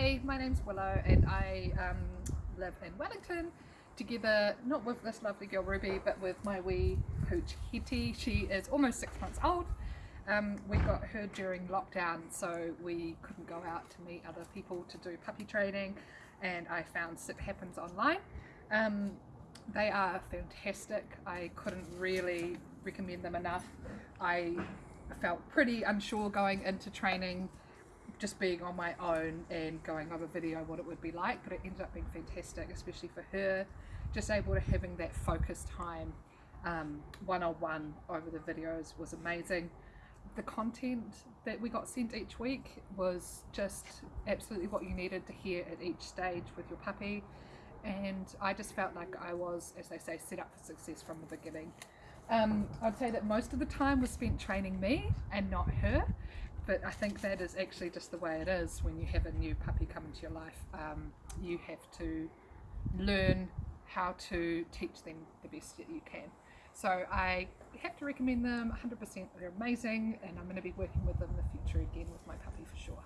Hey, my name's Willow and I um, live in Wellington together, not with this lovely girl Ruby, but with my wee pooch Hetty. She is almost six months old. Um, we got her during lockdown so we couldn't go out to meet other people to do puppy training and I found Sit Happens online. Um, they are fantastic. I couldn't really recommend them enough. I felt pretty unsure going into training just being on my own and going over video what it would be like but it ended up being fantastic especially for her just able to having that focus time um, one-on-one over the videos was amazing. The content that we got sent each week was just absolutely what you needed to hear at each stage with your puppy and I just felt like I was as they say set up for success from the beginning. Um, I'd say that most of the time was spent training me and not her but I think that is actually just the way it is when you have a new puppy come into your life. Um, you have to learn how to teach them the best that you can. So I have to recommend them 100%. They're amazing and I'm going to be working with them in the future again with my puppy for sure.